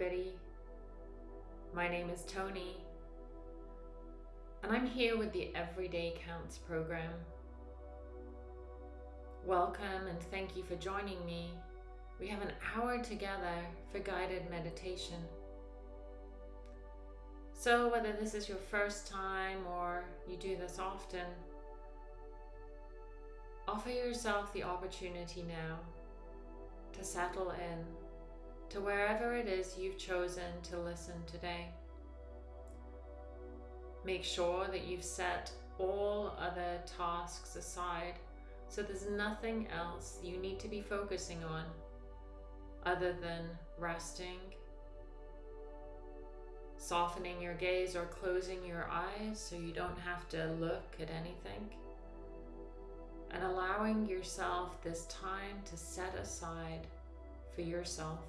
Everybody. My name is Tony, and I'm here with the Everyday Counts program. Welcome and thank you for joining me. We have an hour together for guided meditation. So, whether this is your first time or you do this often, offer yourself the opportunity now to settle in to wherever it is you've chosen to listen today. Make sure that you've set all other tasks aside so there's nothing else you need to be focusing on other than resting, softening your gaze or closing your eyes so you don't have to look at anything, and allowing yourself this time to set aside for yourself.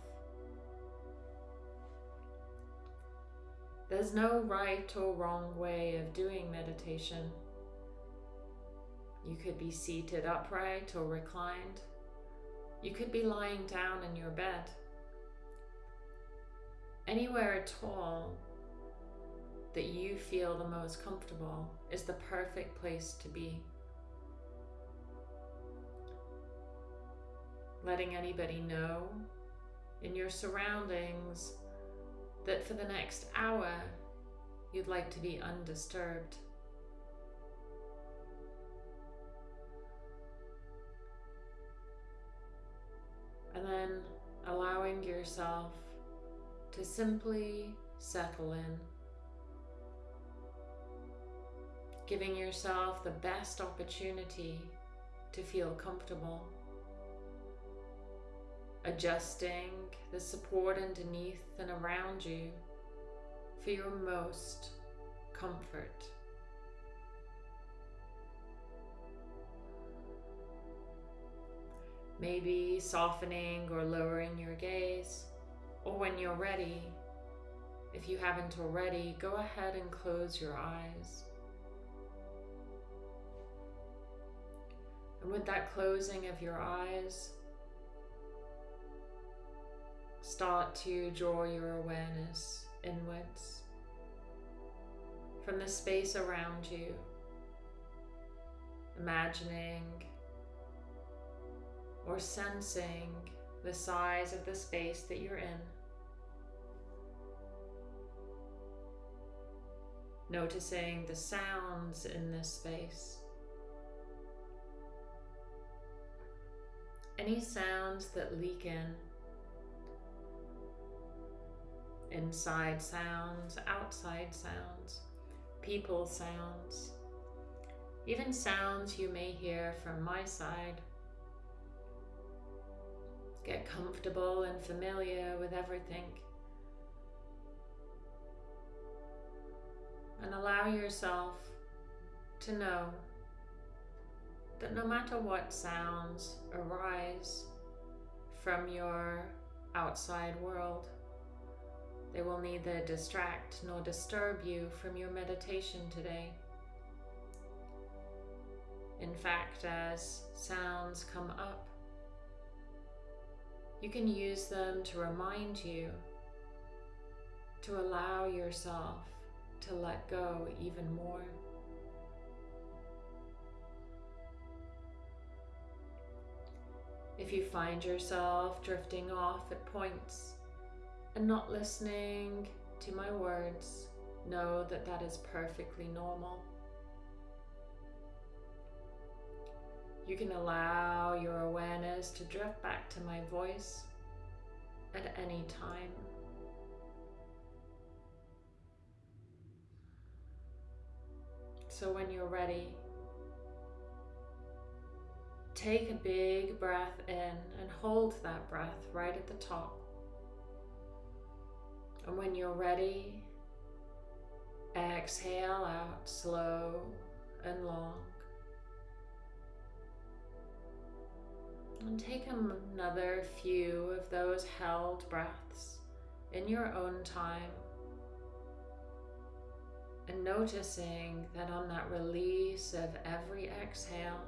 There's no right or wrong way of doing meditation. You could be seated upright or reclined. You could be lying down in your bed. Anywhere at all that you feel the most comfortable is the perfect place to be. Letting anybody know in your surroundings that for the next hour you'd like to be undisturbed. And then allowing yourself to simply settle in. Giving yourself the best opportunity to feel comfortable adjusting the support underneath and around you for your most comfort. Maybe softening or lowering your gaze, or when you're ready, if you haven't already, go ahead and close your eyes. And with that closing of your eyes, start to draw your awareness inwards from the space around you, imagining or sensing the size of the space that you're in. Noticing the sounds in this space. Any sounds that leak in inside sounds, outside sounds, people sounds, even sounds you may hear from my side. Get comfortable and familiar with everything. And allow yourself to know that no matter what sounds arise from your outside world, they will neither distract nor disturb you from your meditation today. In fact, as sounds come up, you can use them to remind you to allow yourself to let go even more. If you find yourself drifting off at points and not listening to my words, know that that is perfectly normal. You can allow your awareness to drift back to my voice at any time. So when you're ready, take a big breath in and hold that breath right at the top. And when you're ready, exhale out slow and long. And take another few of those held breaths in your own time. And noticing that on that release of every exhale,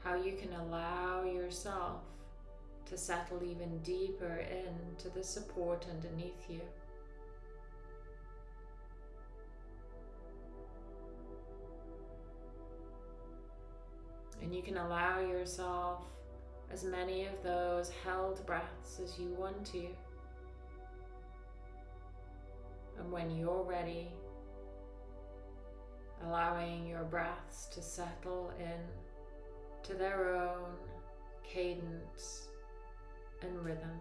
how you can allow yourself to settle even deeper into the support underneath you. And you can allow yourself as many of those held breaths as you want to. And when you're ready, allowing your breaths to settle in to their own cadence and rhythm.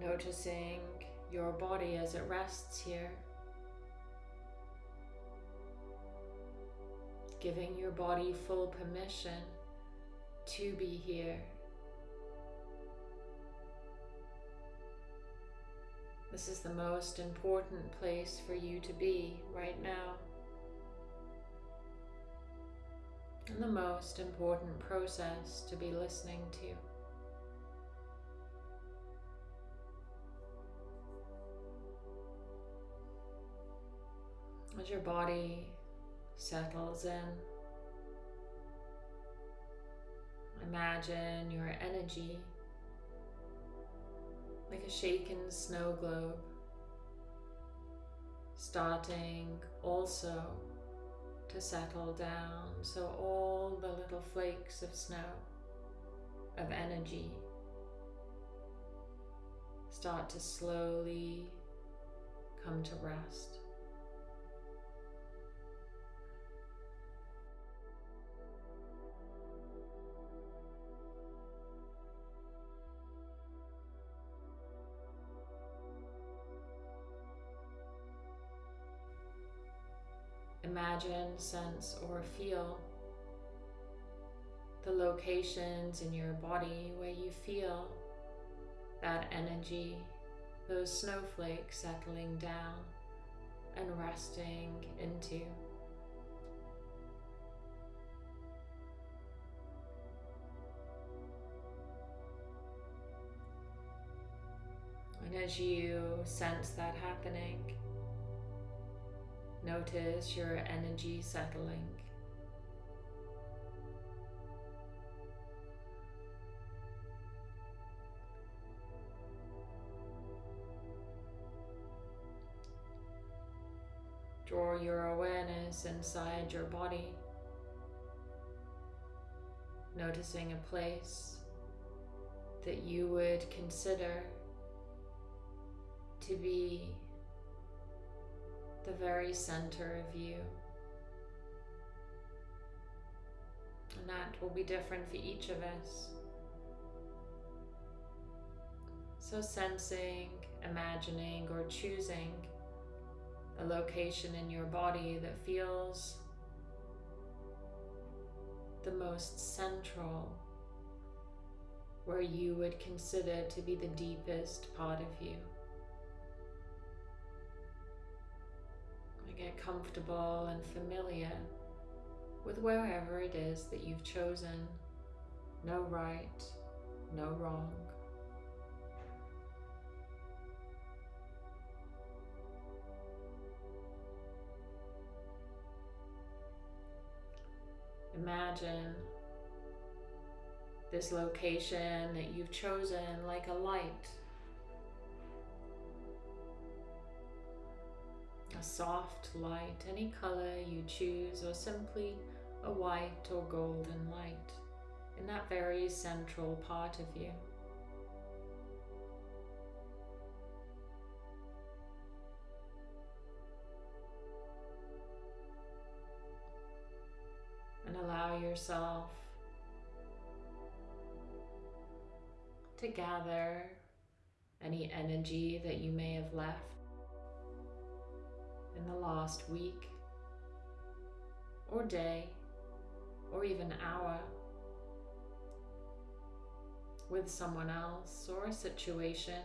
Noticing your body as it rests here. Giving your body full permission to be here. This is the most important place for you to be right now. And the most important process to be listening to. As your body settles in, imagine your energy like a shaken snow globe, starting also to settle down. So all the little flakes of snow, of energy, start to slowly come to rest. Imagine, sense, or feel the locations in your body where you feel that energy, those snowflakes settling down and resting into. And as you sense that happening, Notice your energy settling. Draw your awareness inside your body, noticing a place that you would consider to be the very center of you. And that will be different for each of us. So, sensing, imagining, or choosing a location in your body that feels the most central, where you would consider to be the deepest part of you. Get comfortable and familiar with wherever it is that you've chosen. No right, no wrong. Imagine this location that you've chosen like a light soft light, any color you choose, or simply a white or golden light in that very central part of you. And allow yourself to gather any energy that you may have left in the last week or day or even hour with someone else or a situation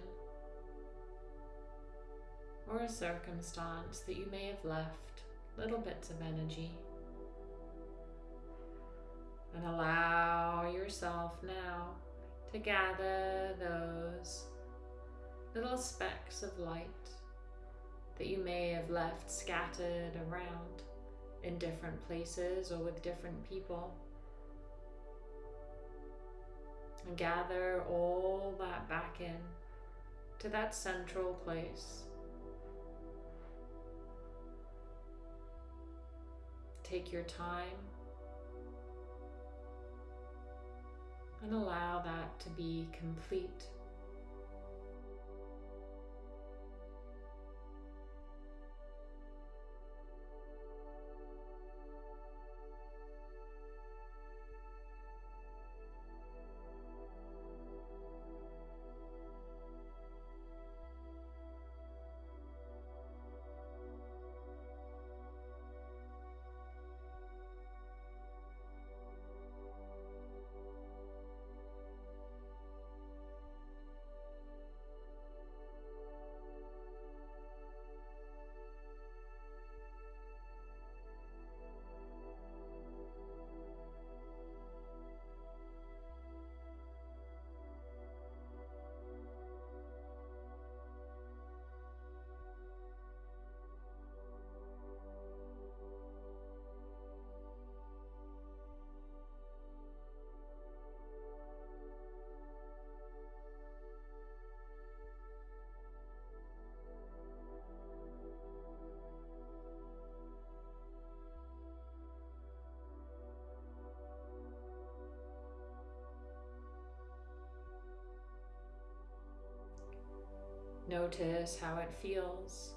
or a circumstance that you may have left little bits of energy. And allow yourself now to gather those little specks of light that you may have left scattered around in different places or with different people. And gather all that back in to that central place. Take your time and allow that to be complete. Notice how it feels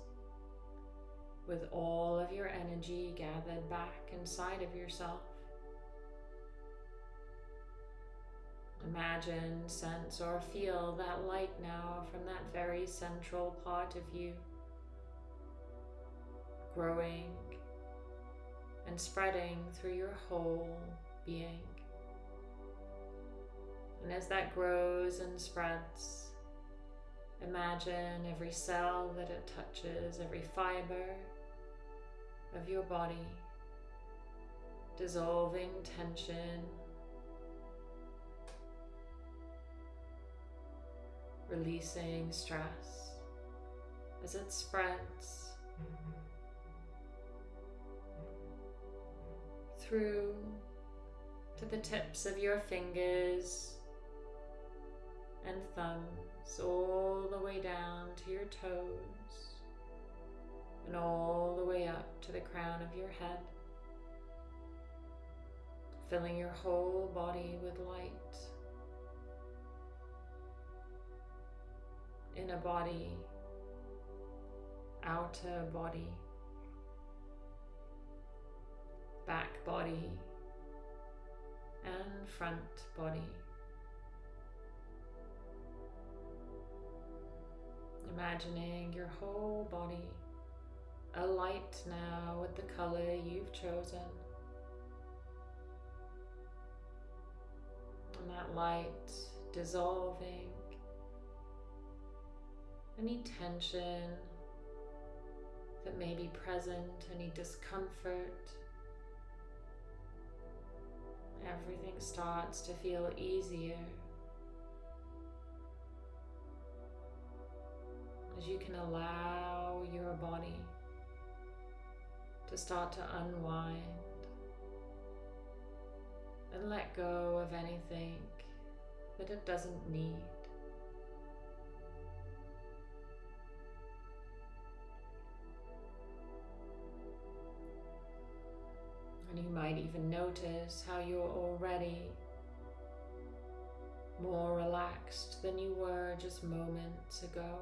with all of your energy gathered back inside of yourself. Imagine, sense, or feel that light now from that very central part of you, growing and spreading through your whole being. And as that grows and spreads, Imagine every cell that it touches, every fiber of your body, dissolving tension, releasing stress as it spreads through to the tips of your fingers and thumbs all the way down to your toes and all the way up to the crown of your head, filling your whole body with light. Inner body, outer body, back body, and front body. Imagining your whole body alight now with the color you've chosen. And that light dissolving any tension that may be present, any discomfort. Everything starts to feel easier. As you can allow your body to start to unwind and let go of anything that it doesn't need. And you might even notice how you're already more relaxed than you were just moments ago.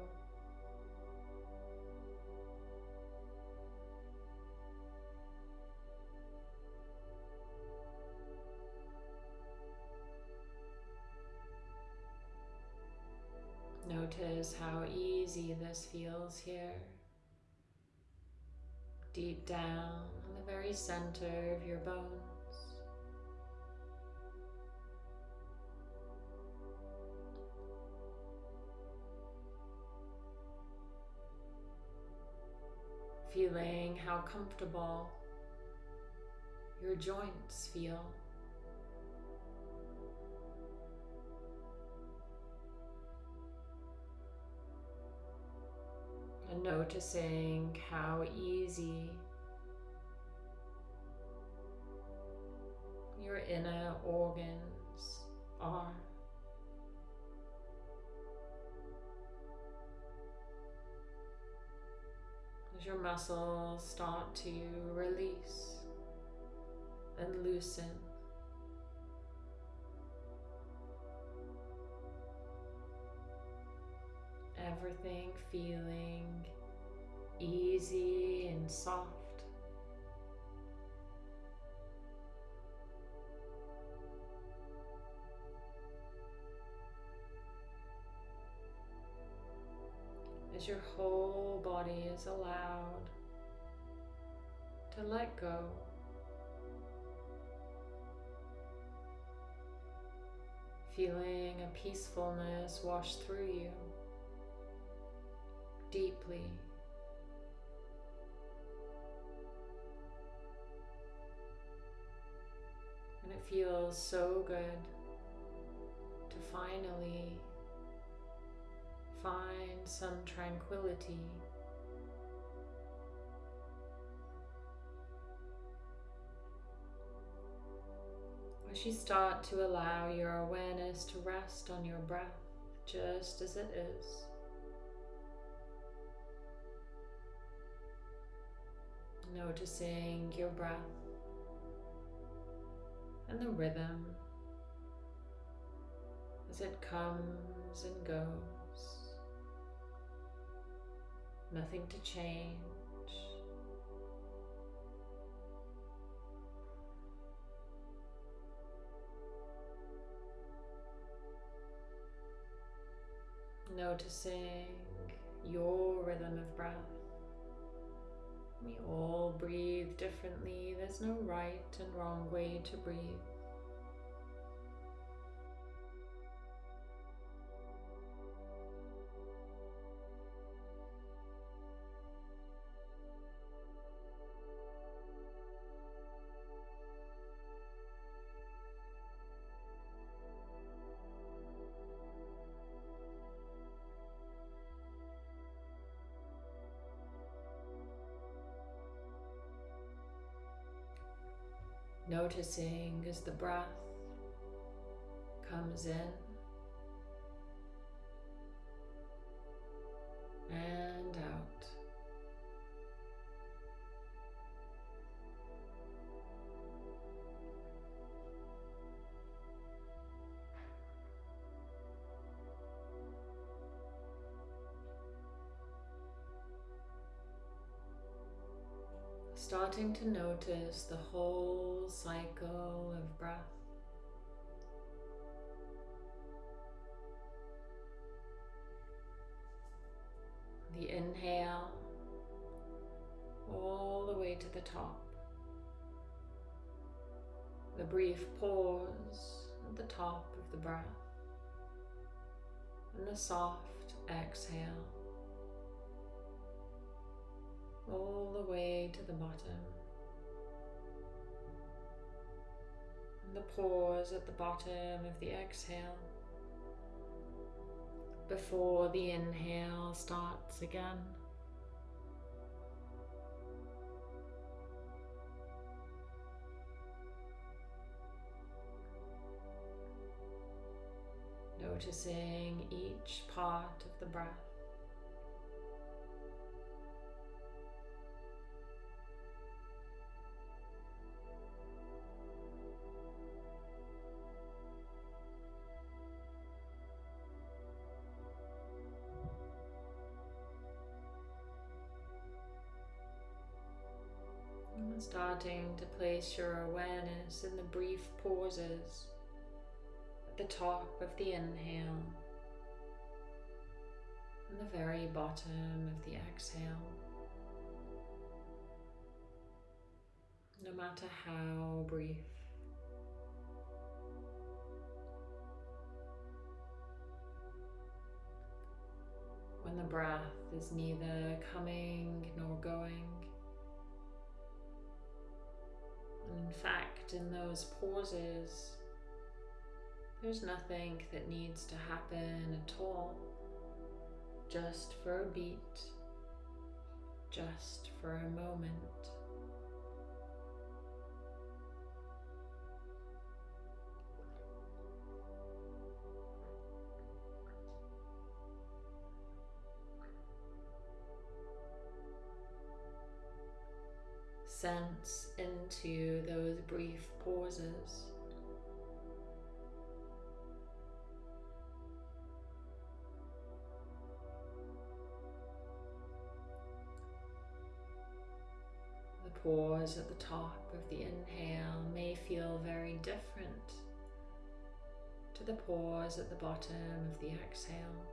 Notice how easy this feels here. Deep down in the very center of your bones. Feeling how comfortable your joints feel. And noticing how easy your inner organs are. As your muscles start to release and loosen. Everything feeling easy and soft. as your whole body is allowed to let go. Feeling a peacefulness wash through you deeply. And it feels so good to finally find some tranquility. As you start to allow your awareness to rest on your breath just as it is. Noticing your breath and the rhythm as it comes and goes nothing to change. Noticing your rhythm of breath. We all breathe differently. There's no right and wrong way to breathe. Noticing as the breath comes in to notice the whole cycle of breath. The inhale all the way to the top. The brief pause at the top of the breath. And the soft exhale all the way to the bottom. The pause at the bottom of the exhale before the inhale starts again. Noticing each part of the breath. Starting to place your awareness in the brief pauses at the top of the inhale and the very bottom of the exhale. No matter how brief. When the breath is neither coming nor going. In fact, in those pauses, there's nothing that needs to happen at all, just for a beat just for a moment. Sense into those brief pauses. The pause at the top of the inhale may feel very different to the pause at the bottom of the exhale.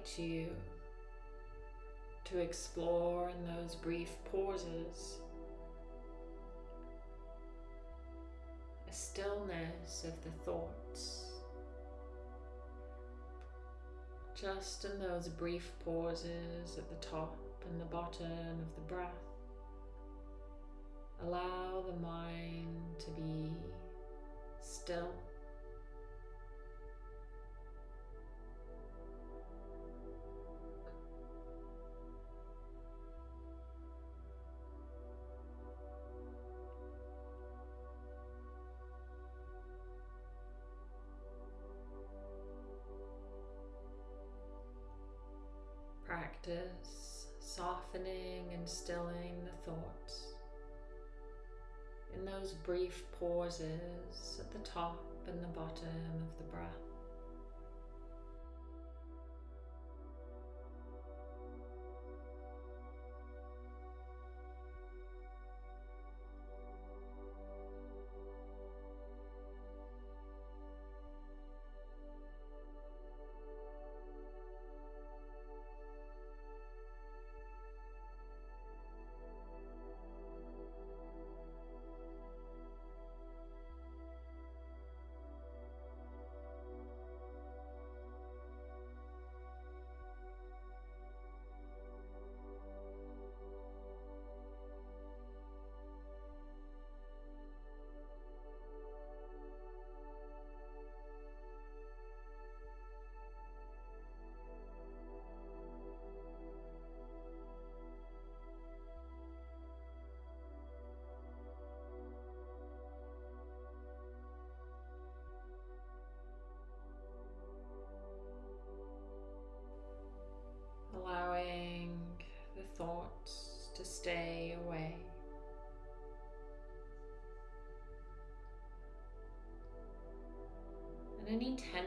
Invite you to explore in those brief pauses a stillness of the thoughts. Just in those brief pauses at the top and the bottom of the breath, allow the mind to be still. Practice softening and stilling the thoughts in those brief pauses at the top and the bottom of the breath.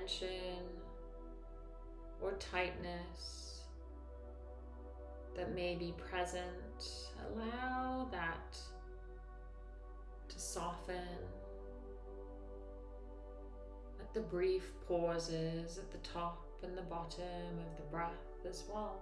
Tension or tightness that may be present, allow that to soften. Let the brief pauses at the top and the bottom of the breath as well.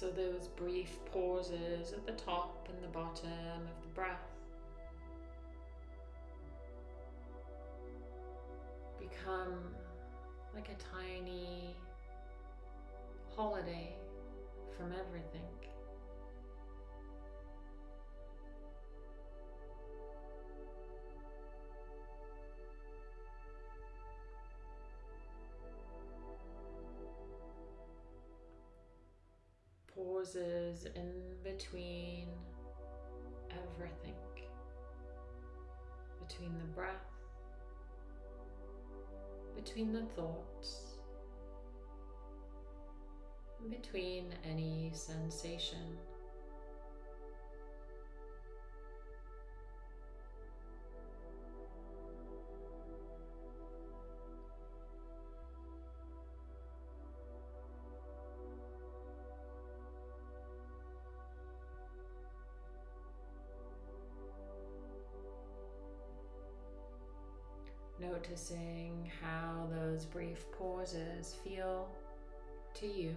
So those brief pauses at the top and the bottom of the breath pauses in between everything, between the breath, between the thoughts, between any sensation. Noticing how those brief pauses feel to you.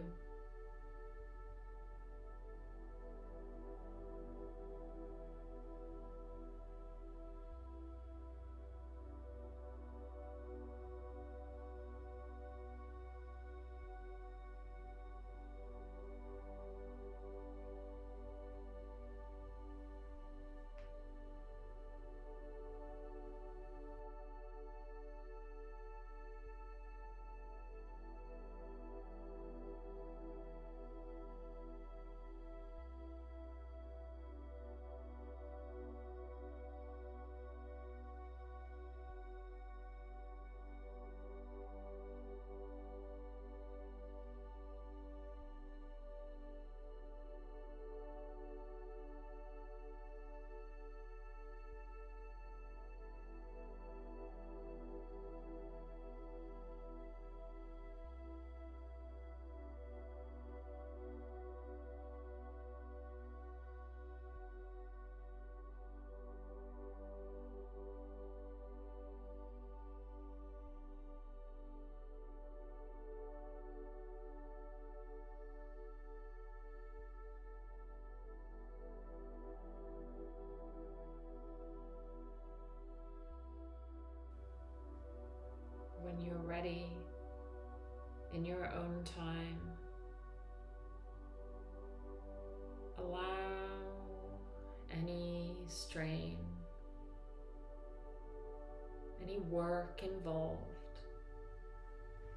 Work involved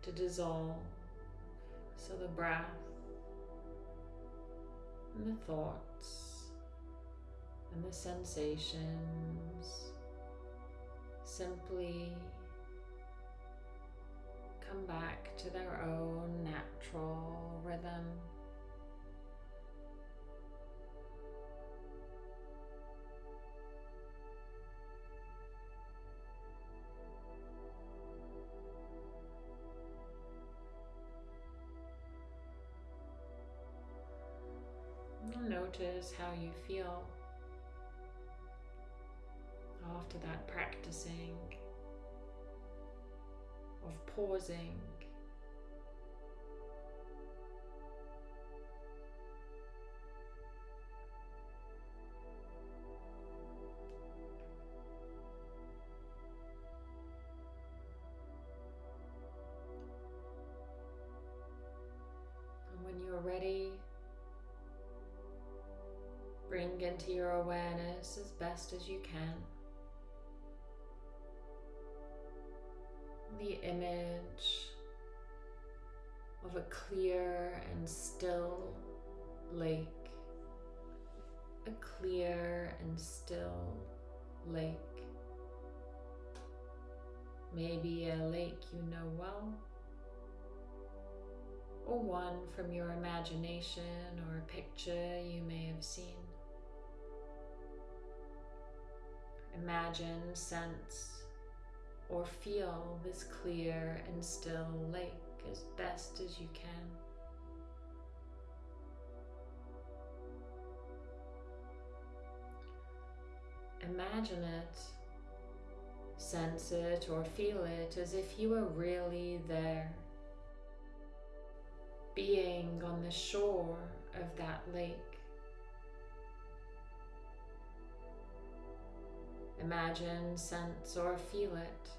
to dissolve so the breath and the thoughts and the sensations simply come back to their own natural rhythm. Notice how you feel after that practicing of pausing. Your awareness as best as you can the image of a clear and still lake. A clear and still lake. Maybe a lake you know well, or one from your imagination or a picture you may have seen. Imagine, sense, or feel this clear and still lake as best as you can. Imagine it, sense it or feel it as if you were really there, being on the shore of that lake. Imagine, sense, or feel it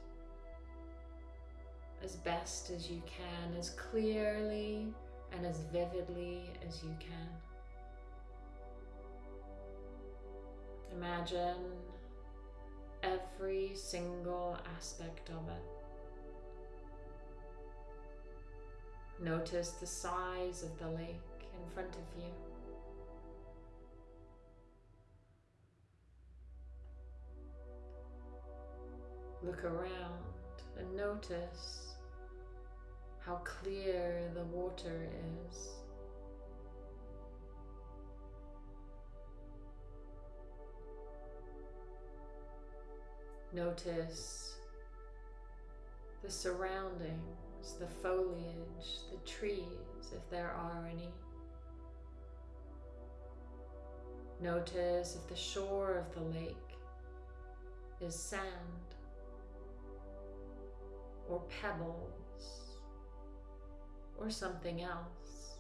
as best as you can, as clearly and as vividly as you can. Imagine every single aspect of it. Notice the size of the lake in front of you. Look around and notice how clear the water is. Notice the surroundings, the foliage, the trees, if there are any. Notice if the shore of the lake is sand or pebbles or something else.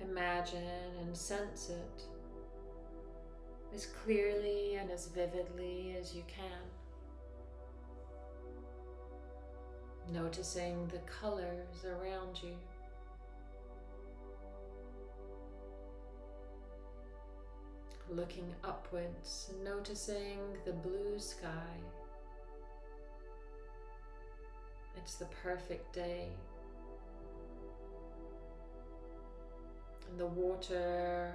Imagine and sense it as clearly and as vividly as you can. Noticing the colors around you. Looking upwards, noticing the blue sky. It's the perfect day. And the water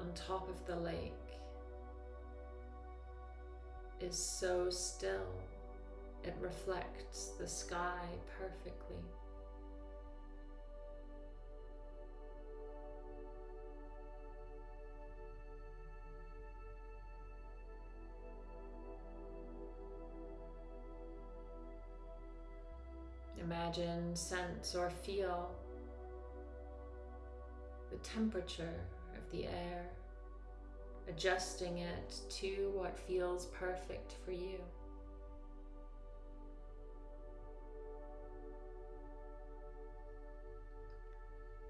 on top of the lake is so still, it reflects the sky perfectly. Imagine, sense, or feel the temperature of the air, adjusting it to what feels perfect for you.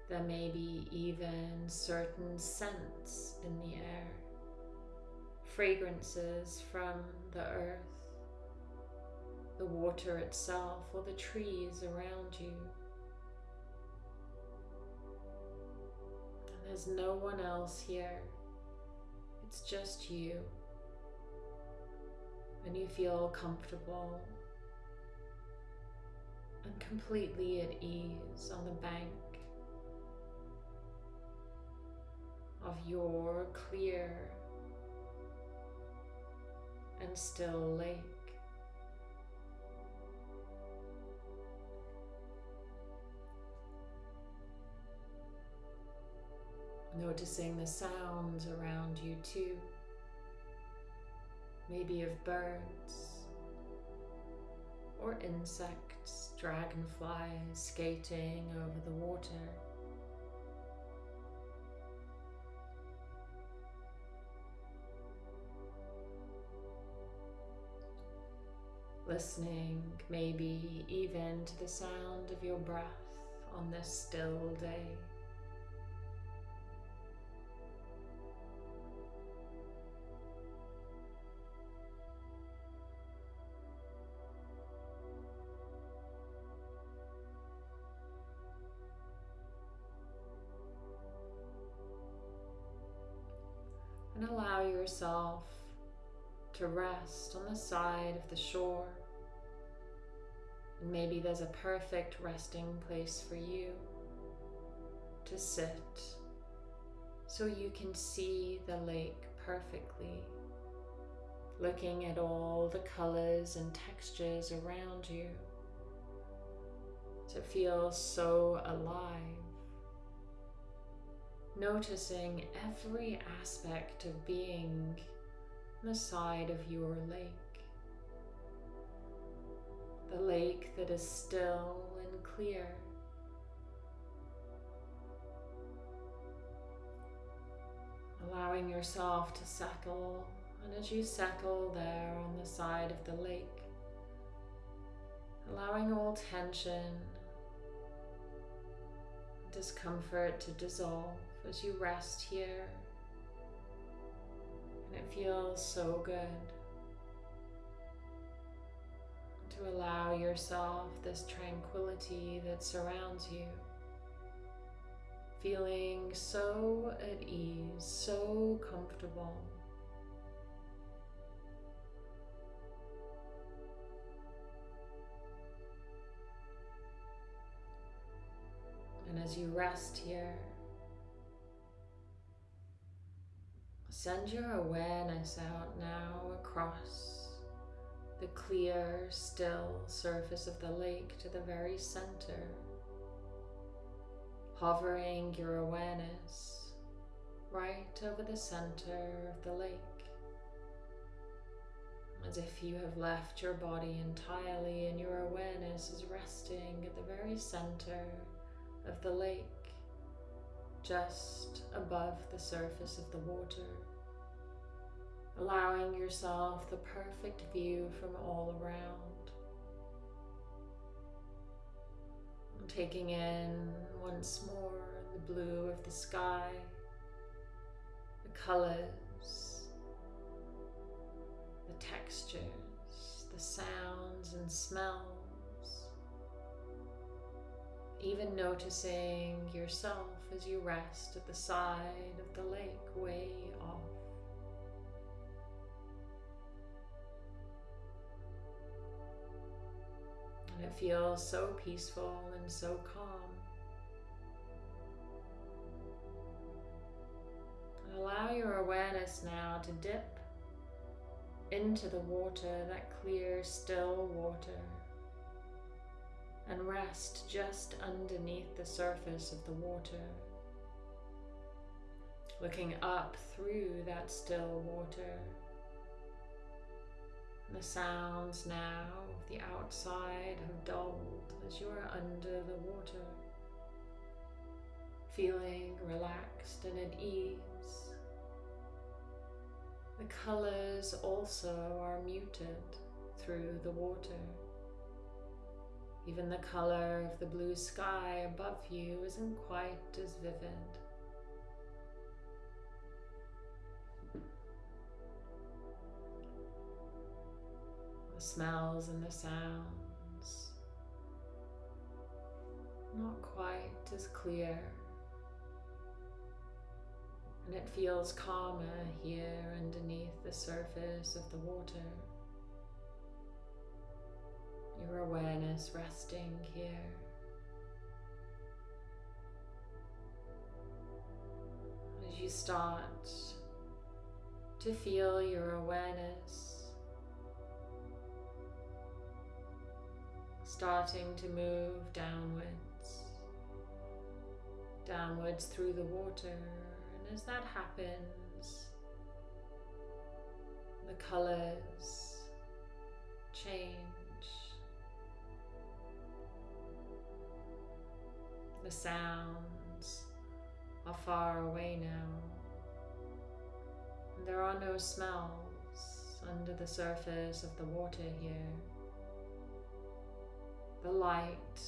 There may be even certain scents in the air, fragrances from the earth, the water itself, or the trees around you. There's no one else here. It's just you. And you feel comfortable and completely at ease on the bank of your clear and still lake. Noticing the sounds around you too. Maybe of birds or insects, dragonflies skating over the water. Listening maybe even to the sound of your breath on this still day. Yourself to rest on the side of the shore. Maybe there's a perfect resting place for you to sit so you can see the lake perfectly, looking at all the colors and textures around you to feel so alive noticing every aspect of being on the side of your lake. The lake that is still and clear. Allowing yourself to settle, and as you settle there on the side of the lake, allowing all tension, discomfort to dissolve as you rest here. And it feels so good to allow yourself this tranquility that surrounds you. Feeling so at ease, so comfortable. And as you rest here, Send your awareness out now across the clear, still surface of the lake to the very center, hovering your awareness right over the center of the lake, as if you have left your body entirely and your awareness is resting at the very center of the lake, just above the surface of the water allowing yourself the perfect view from all around. Taking in once more the blue of the sky, the colors, the textures, the sounds and smells. Even noticing yourself as you rest at the side of the lake way off. And it feels so peaceful and so calm. And allow your awareness now to dip into the water, that clear, still water, and rest just underneath the surface of the water, looking up through that still water. The sounds now of the outside have dulled as you are under the water, feeling relaxed and at ease. The colors also are muted through the water. Even the color of the blue sky above you isn't quite as vivid. The smells and the sounds not quite as clear and it feels calmer here underneath the surface of the water. Your awareness resting here. As you start to feel your awareness starting to move downwards, downwards through the water And as that happens, the colors change. The sounds are far away now. There are no smells under the surface of the water here. The light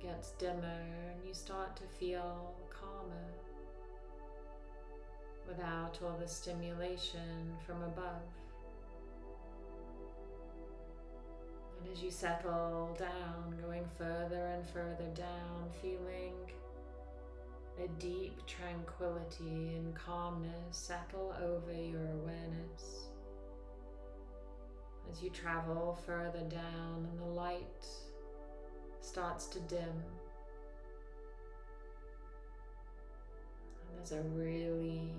gets dimmer and you start to feel calmer without all the stimulation from above. And as you settle down, going further and further down, feeling a deep tranquility and calmness settle over your awareness. As you travel further down and the light starts to dim And There's a really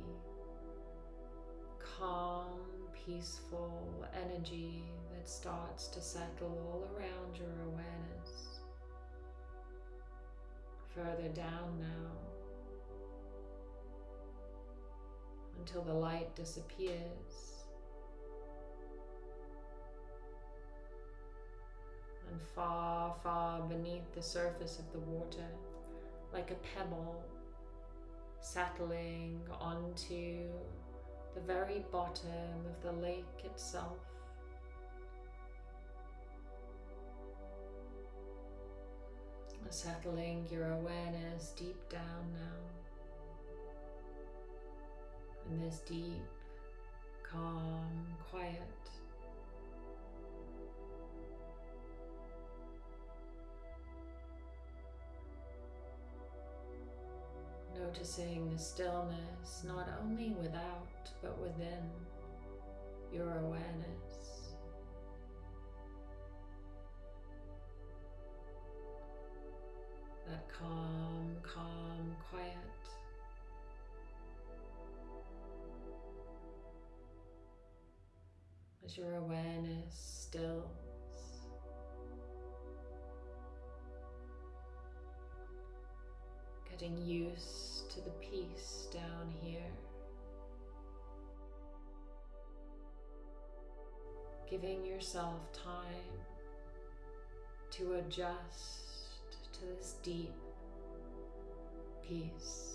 calm, peaceful energy that starts to settle all around your awareness. Further down now until the light disappears. And far, far beneath the surface of the water, like a pebble settling onto the very bottom of the lake itself. Settling your awareness deep down now in this deep, calm, quiet Noticing the stillness not only without but within your awareness. Calm, calm, quiet. As your awareness stills. Getting used to the peace down here. Giving yourself time to adjust to this deep peace.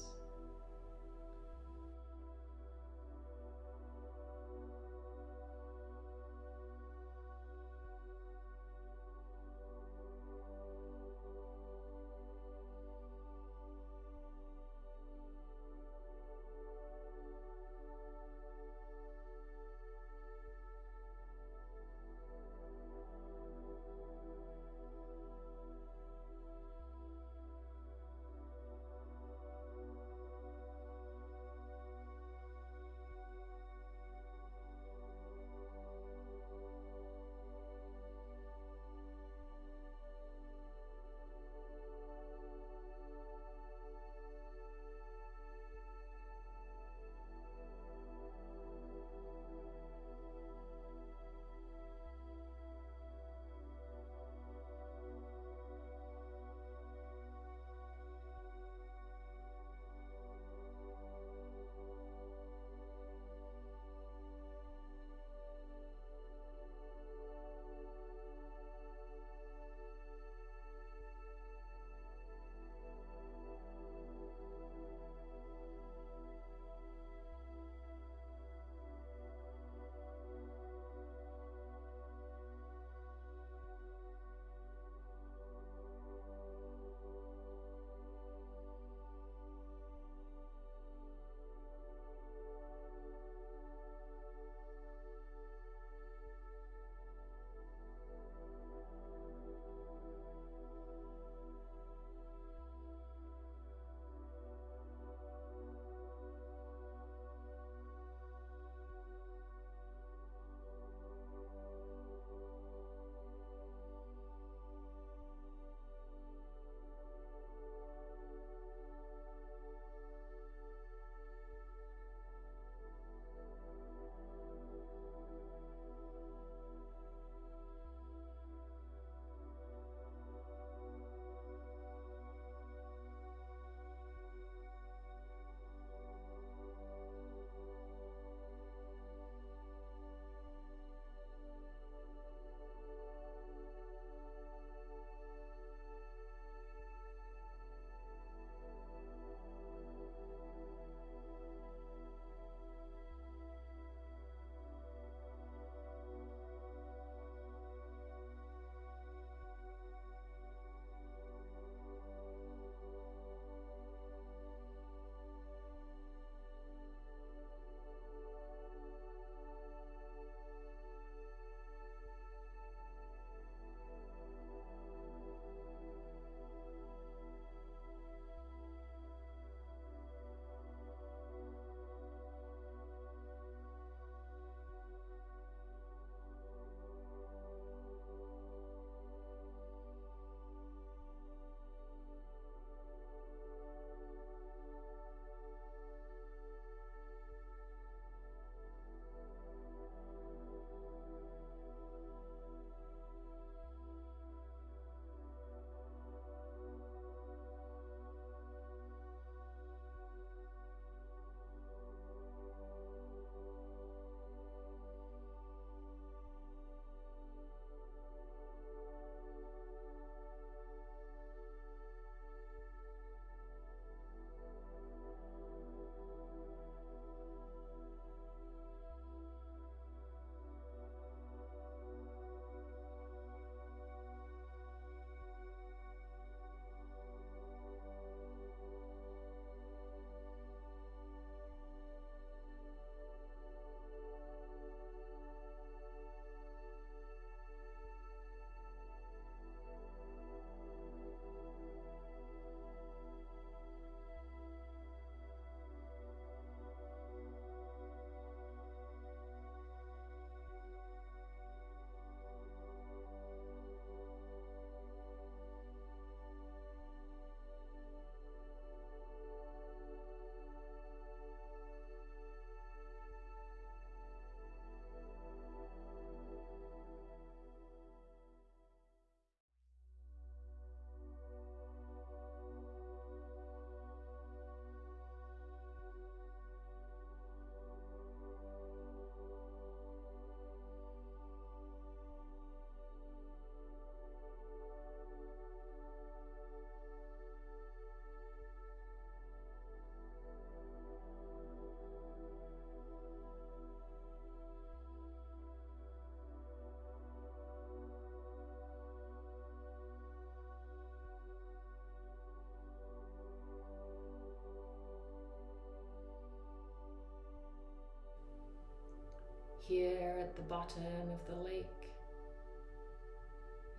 The bottom of the lake.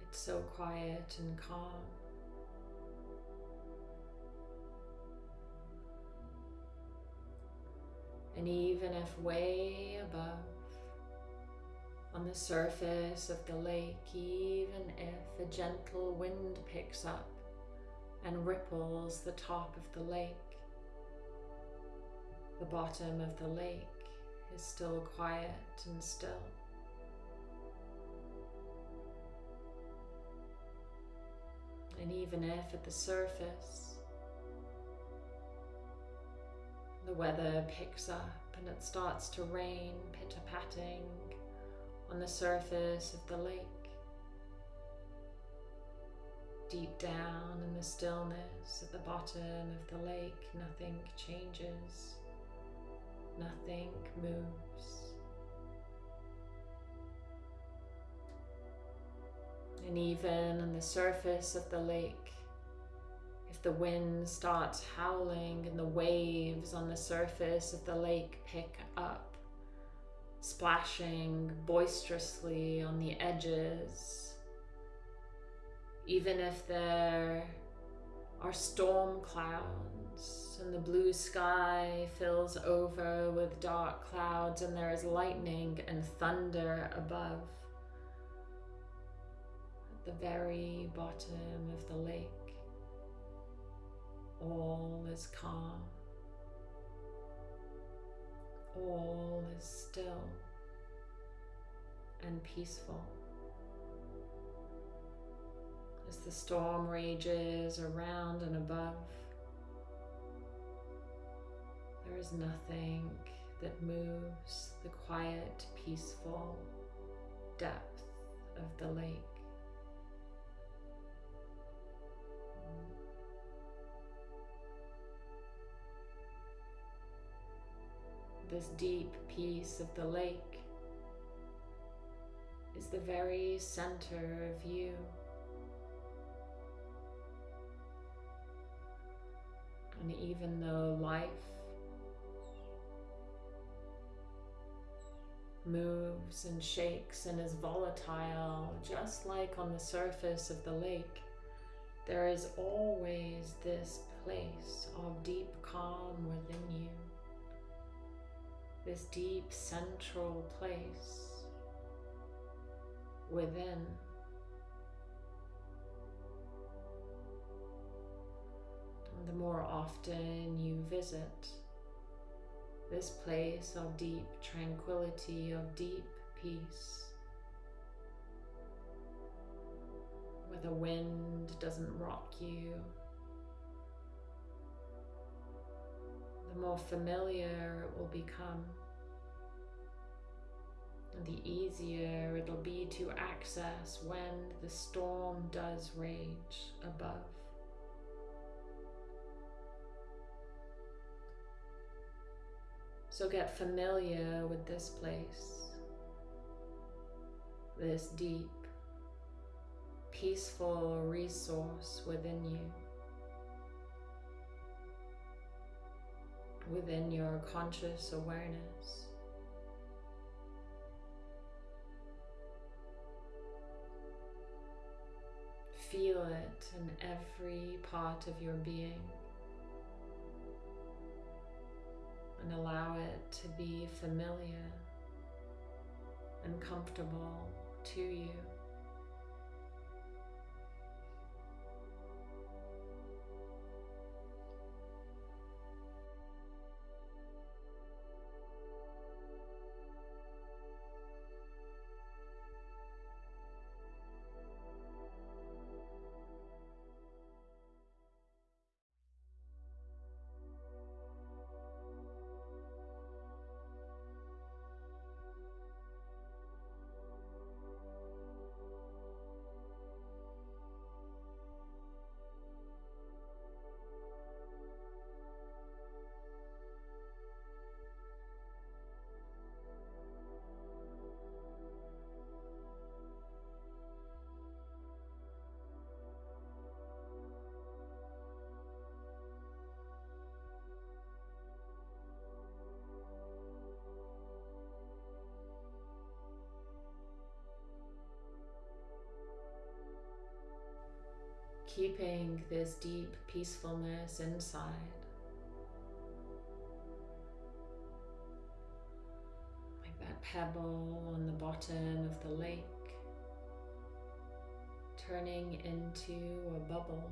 It's so quiet and calm. And even if way above, on the surface of the lake, even if a gentle wind picks up and ripples the top of the lake, the bottom of the lake is still quiet and still. And even if at the surface the weather picks up and it starts to rain pitter-patting on the surface of the lake. Deep down in the stillness at the bottom of the lake, nothing changes, nothing moves. And even on the surface of the lake, if the wind starts howling and the waves on the surface of the lake pick up, splashing boisterously on the edges. Even if there are storm clouds and the blue sky fills over with dark clouds and there is lightning and thunder above. At the very bottom of the lake, all is calm all is still and peaceful. As the storm rages around and above, there is nothing that moves the quiet, peaceful depth of the lake. this deep peace of the lake is the very center of you. And even though life moves and shakes and is volatile, just like on the surface of the lake, there is always this place of deep calm within you this deep central place within. The more often you visit this place of deep tranquility, of deep peace, where the wind doesn't rock you, the more familiar it will become. And the easier it'll be to access when the storm does rage above. So get familiar with this place, this deep, peaceful resource within you. within your conscious awareness. Feel it in every part of your being and allow it to be familiar and comfortable to you. Keeping this deep peacefulness inside. Like that pebble on the bottom of the lake, turning into a bubble,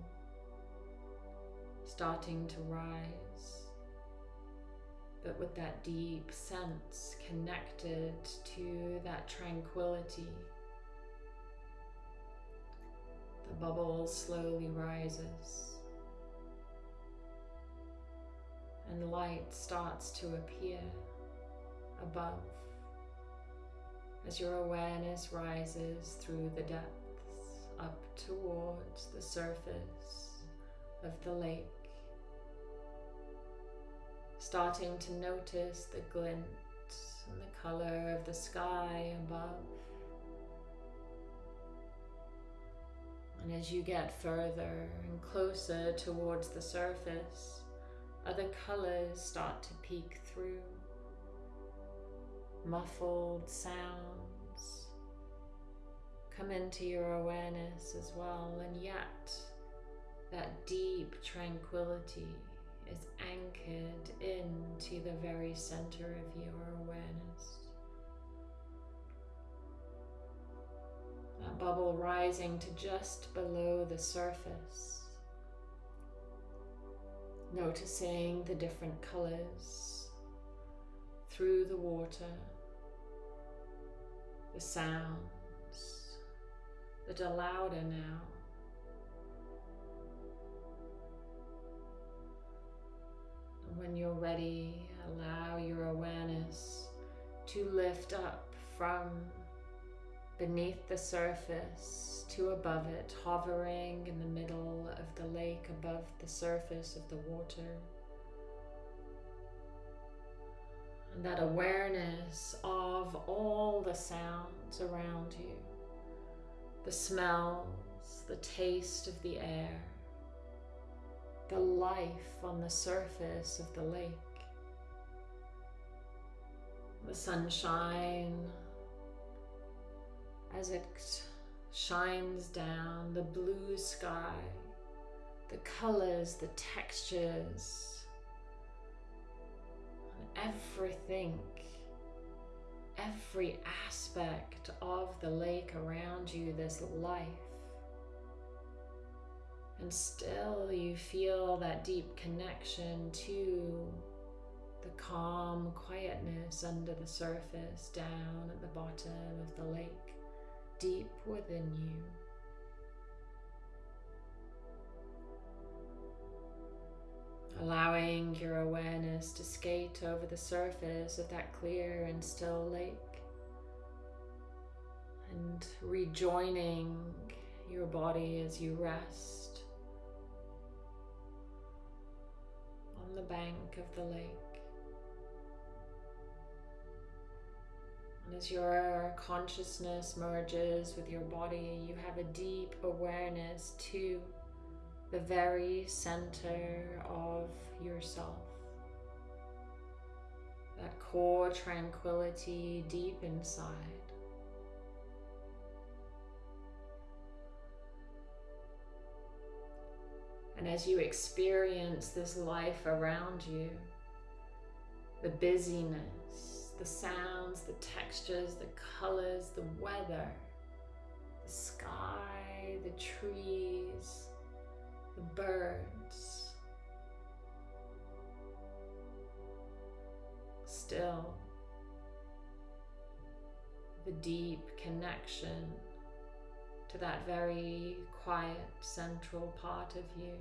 starting to rise, but with that deep sense connected to that tranquility bubble slowly rises and light starts to appear above as your awareness rises through the depths up towards the surface of the lake. Starting to notice the glint and the color of the sky above. And as you get further and closer towards the surface, other colors start to peek through. Muffled sounds come into your awareness as well, and yet that deep tranquility is anchored into the very center of your awareness. That bubble rising to just below the surface. Noticing the different colors through the water, the sounds that are louder now. When you're ready, allow your awareness to lift up from beneath the surface to above it, hovering in the middle of the lake above the surface of the water. And that awareness of all the sounds around you, the smells, the taste of the air, the life on the surface of the lake, the sunshine, as it shines down, the blue sky, the colors, the textures, and everything, every aspect of the lake around you, this life. And still you feel that deep connection to the calm quietness under the surface down at the bottom of the lake deep within you. Allowing your awareness to skate over the surface of that clear and still lake and rejoining your body as you rest on the bank of the lake. And as your consciousness merges with your body, you have a deep awareness to the very center of yourself. That core tranquility deep inside. And as you experience this life around you, the busyness, the sounds, the textures, the colors, the weather, the sky, the trees, the birds. Still, the deep connection to that very quiet central part of you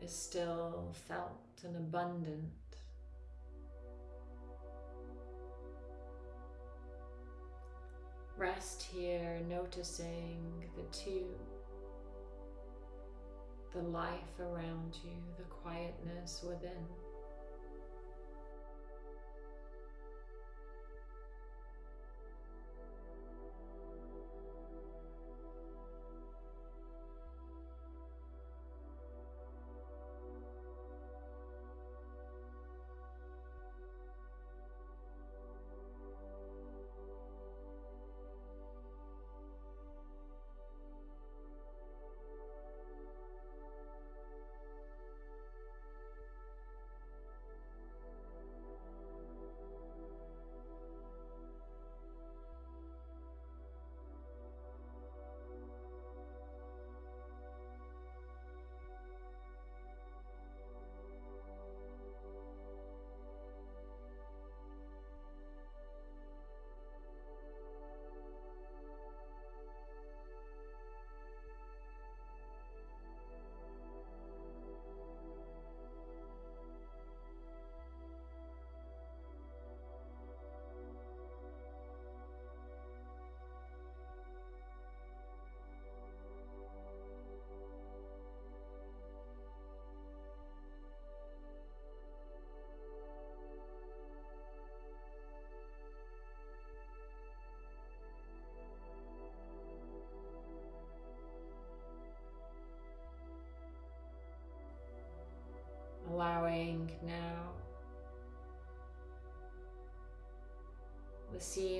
is still felt and abundant. Rest here, noticing the two, the life around you, the quietness within.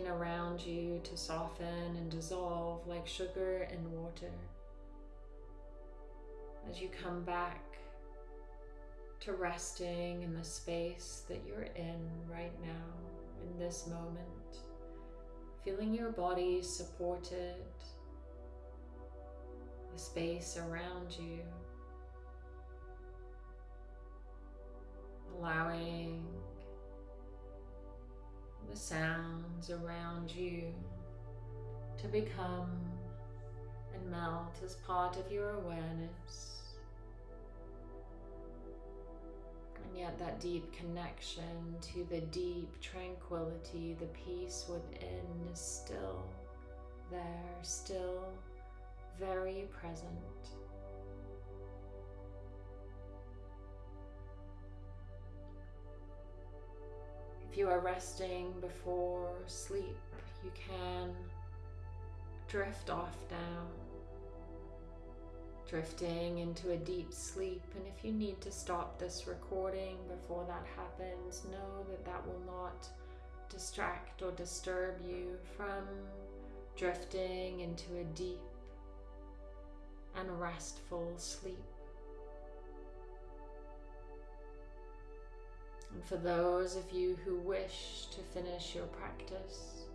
Around you to soften and dissolve like sugar in water. As you come back to resting in the space that you're in right now, in this moment, feeling your body supported, the space around you, allowing the sounds around you to become and melt as part of your awareness. And yet, that deep connection to the deep tranquility, the peace within is still there, still very present. If you are resting before sleep, you can drift off down, drifting into a deep sleep. And if you need to stop this recording before that happens, know that that will not distract or disturb you from drifting into a deep and restful sleep. And for those of you who wish to finish your practice,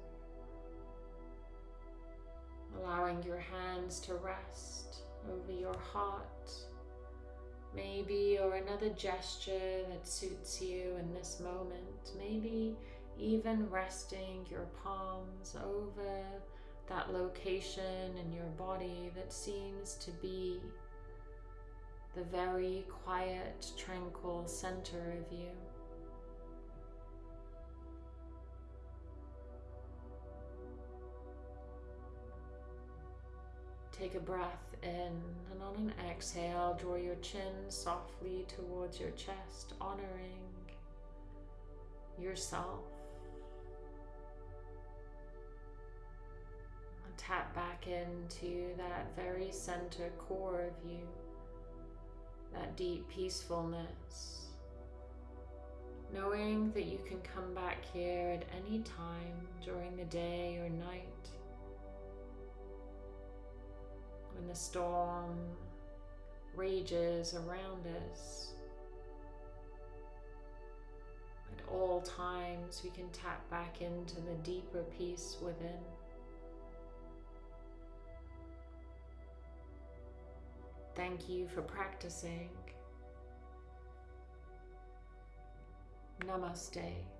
allowing your hands to rest over your heart, maybe, or another gesture that suits you in this moment, maybe even resting your palms over that location in your body that seems to be the very quiet, tranquil center of you. Take a breath in and on an exhale, draw your chin softly towards your chest, honoring yourself. Tap back into that very center core of you, that deep peacefulness. Knowing that you can come back here at any time during the day or night when the storm rages around us. At all times, we can tap back into the deeper peace within. Thank you for practicing. Namaste.